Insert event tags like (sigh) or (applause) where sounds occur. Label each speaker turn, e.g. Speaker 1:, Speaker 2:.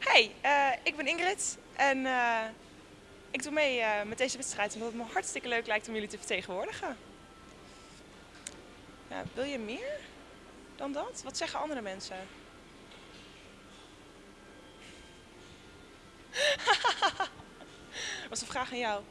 Speaker 1: Hey, eh, ik ben Ingrid en eh, ik doe mee eh, met deze wedstrijd omdat het me hartstikke leuk lijkt om jullie te vertegenwoordigen. Ja, wil je meer dan dat? Wat zeggen andere mensen? (laughs) Was een vraag aan jou.